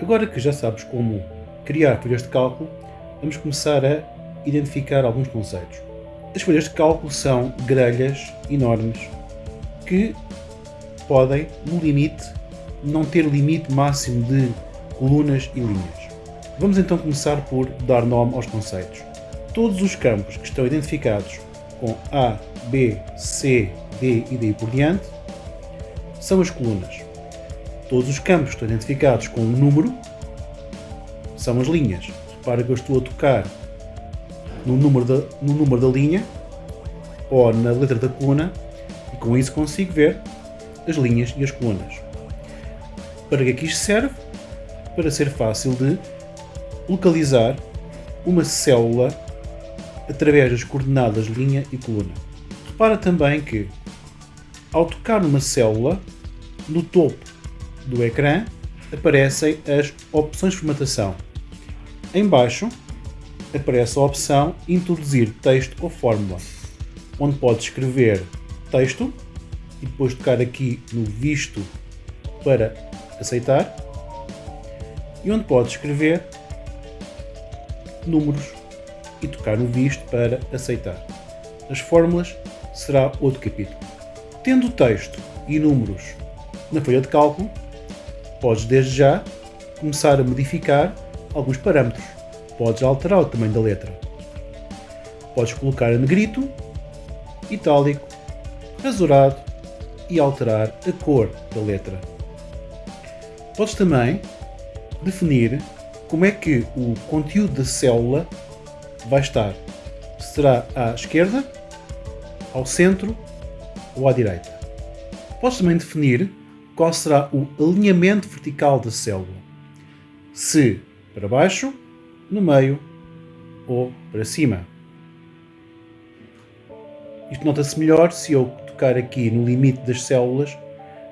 Agora que já sabes como criar folhas de cálculo, vamos começar a identificar alguns conceitos. As folhas de cálculo são grelhas enormes que podem, no limite, não ter limite máximo de colunas e linhas. Vamos então começar por dar nome aos conceitos. Todos os campos que estão identificados com A, B, C, D e daí por diante são as colunas. Todos os campos estão identificados com um número são as linhas. Repara que eu estou a tocar no número da, no número da linha ou na letra da coluna e com isso consigo ver as linhas e as colunas. Para que é que isto serve? Para ser fácil de localizar uma célula através das coordenadas linha e coluna. Repara também que, ao tocar numa célula, no topo do ecrã aparecem as opções de formatação. Em baixo aparece a opção Introduzir texto ou fórmula, onde pode escrever texto e depois tocar aqui no Visto para aceitar e onde pode escrever números e tocar no Visto para aceitar. As fórmulas será outro capítulo. Tendo texto e números na folha de cálculo, podes desde já começar a modificar alguns parâmetros. Podes alterar o tamanho da letra. Podes colocar a negrito, itálico, azulado e alterar a cor da letra. Podes também definir como é que o conteúdo da célula vai estar. Será à esquerda, ao centro ou à direita. Podes também definir qual será o alinhamento vertical da célula. Se para baixo, no meio ou para cima. Isto nota-se melhor se eu tocar aqui no limite das células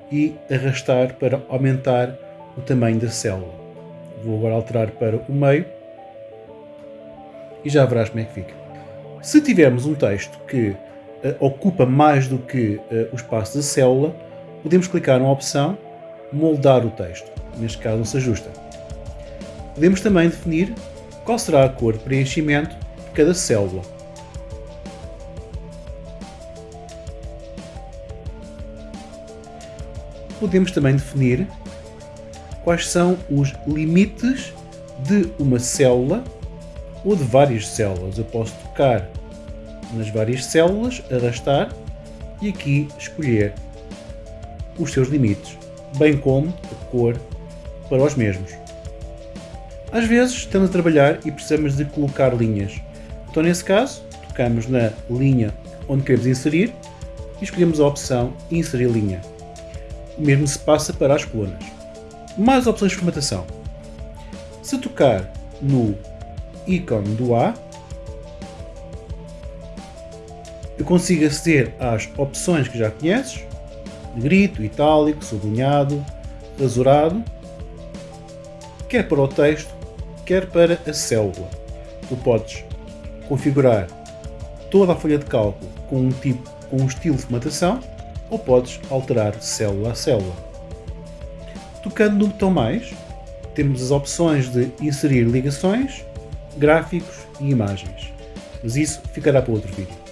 e arrastar para aumentar o tamanho da célula. Vou agora alterar para o meio e já verás como é que fica. Se tivermos um texto que uh, ocupa mais do que uh, o espaço da célula, podemos clicar na opção moldar o texto. Neste caso não se ajusta. Podemos também definir qual será a cor de preenchimento de cada célula. Podemos também definir quais são os limites de uma célula ou de várias células. Eu posso tocar nas várias células, arrastar e aqui escolher os seus limites, bem como a cor para os mesmos. Às vezes estamos a trabalhar e precisamos de colocar linhas. Então nesse caso, tocamos na linha onde queremos inserir e escolhemos a opção Inserir linha. O mesmo se passa para as colunas. Mais opções de formatação. Se tocar no ícone do A, eu consigo aceder às opções que já conheces, negrito, itálico, sublinhado, azurado, quer para o texto, quer para a célula. Tu podes configurar toda a folha de cálculo com um, tipo, com um estilo de formatação ou podes alterar célula a célula. Tocando no botão mais, temos as opções de inserir ligações, gráficos e imagens. Mas isso ficará para outro vídeo.